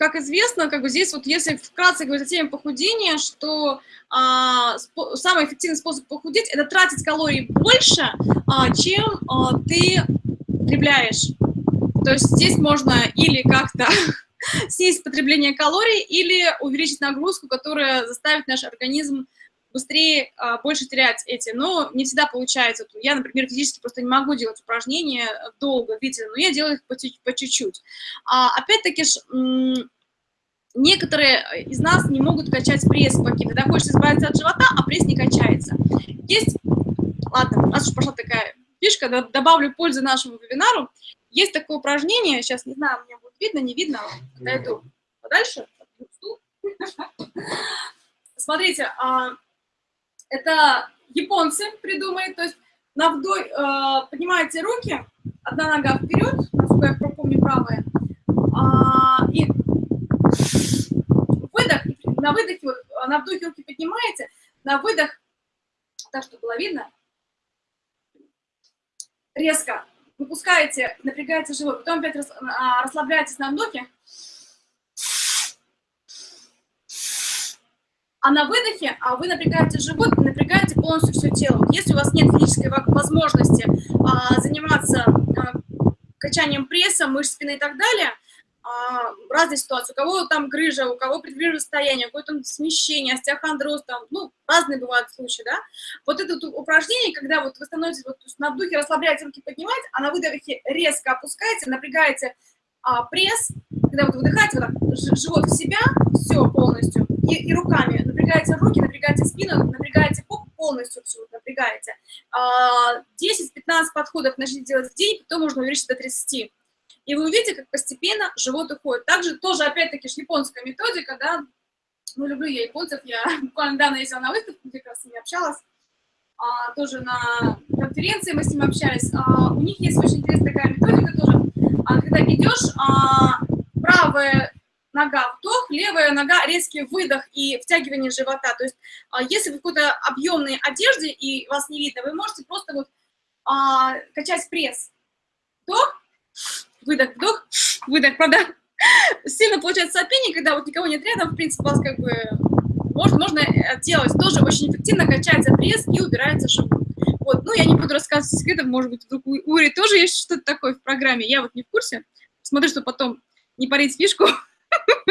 как известно, как бы здесь вот если вкратце говорить о теме похудения, что а, самый эффективный способ похудеть – это тратить калорий больше, а, чем а, ты потребляешь. То есть здесь можно или как-то снизить потребление калорий, или увеличить нагрузку, которая заставит наш организм быстрее, а, больше терять эти. Но не всегда получается. Я, например, физически просто не могу делать упражнения долго, видите, но я делаю их по чуть-чуть. А, Опять-таки, некоторые из нас не могут качать пресс какие Когда хочется избавиться от живота, а пресс не качается. Есть, ладно, раз уж пошла такая фишка, добавлю пользу нашему вебинару. Есть такое упражнение, сейчас не знаю, мне будет видно, не видно, подойду подальше. Смотрите, а, это японцы придумали, то есть на вдох э, поднимаете руки, одна нога вперед, насколько я помню, правая, а, и выдох, на выдохе, вот, на вдохе руки поднимаете, на выдох, так, чтобы было видно, резко выпускаете, напрягаете живот, потом опять а, расслабляетесь на вдохе, А на выдохе а вы напрягаете живот, напрягаете полностью все тело. Если у вас нет физической возможности а, заниматься а, качанием пресса, мышц спины и так далее, а, разные ситуации. У кого там грыжа, у кого предгрыжное состояние, у там смещение, остеохондроз, там, ну, разные бывают случаи, да. Вот это вот упражнение, когда вот вы становитесь, вот, на вдохе расслабляете руки, поднимаете, а на выдохе резко опускаете, напрягаете а, пресс, когда вот выдыхаете, вот так, живот в себя, все полностью, и, и руками, напрягаете руки, напрягаете спину, напрягаете поп, полностью все напрягаете. 10-15 а, подходов начните делать в день, потом можно увеличить до 30. И вы увидите, как постепенно живот уходит. Также тоже, опять-таки, японская методика, да, ну, люблю я японцев, я буквально недавно ездила на выставку, где как раз с ними общалась, а, тоже на конференции мы с ним общались. А, у них есть очень интересная такая методика тоже, когда идешь, а, правая нога вдох, левая нога резкий выдох и втягивание живота. То есть а, если вы в какой-то объемной одежде и вас не видно, вы можете просто вот а, качать пресс. Вдох, выдох, вдох, выдох, правда? Сильно получается сопение, когда вот никого нет рядом, в принципе, вас как бы можно, можно делать. Тоже очень эффективно качается пресс и убирается живот. Вот, ну, я не буду рассказывать секретов, может быть, вдруг у Ури тоже есть что-то такое в программе, я вот не в курсе. Смотрю, что потом не парить фишку.